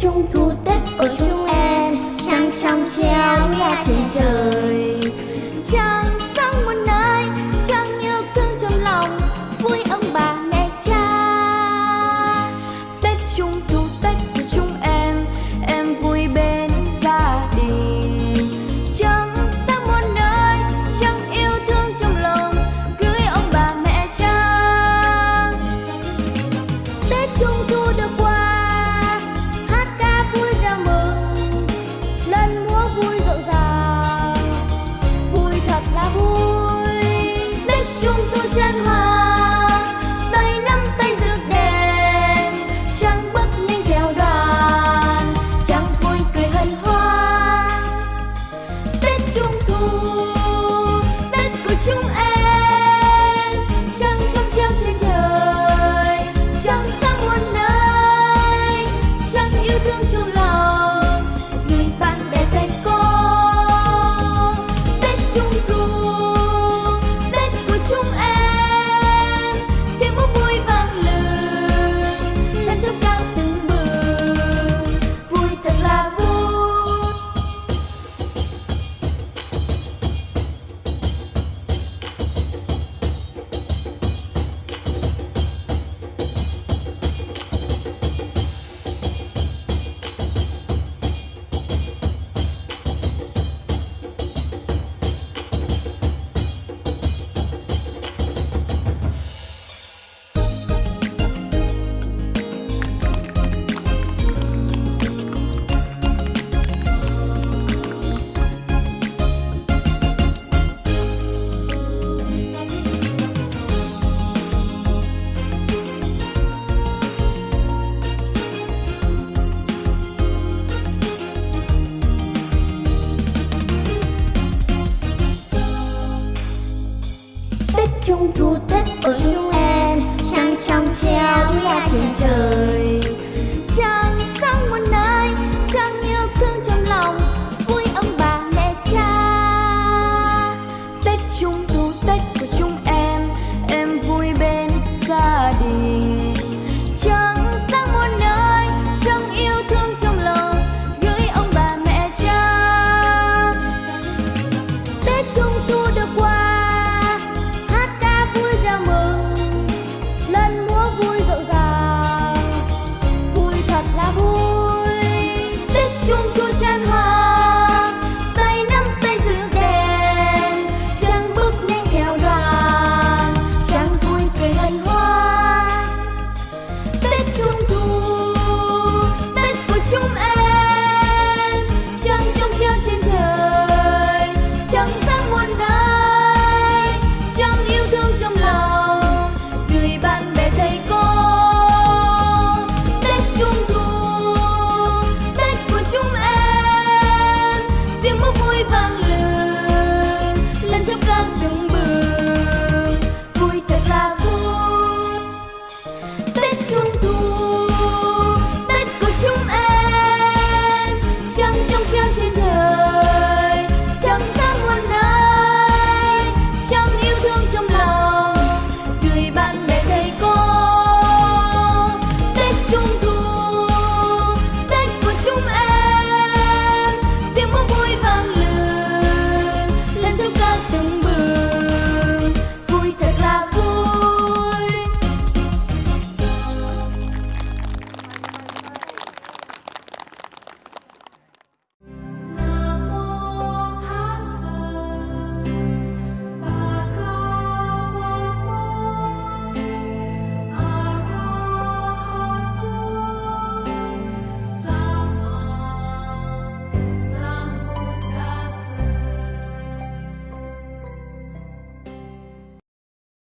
trung thu tết của chúng em. Trăng trong treo nhà trẻ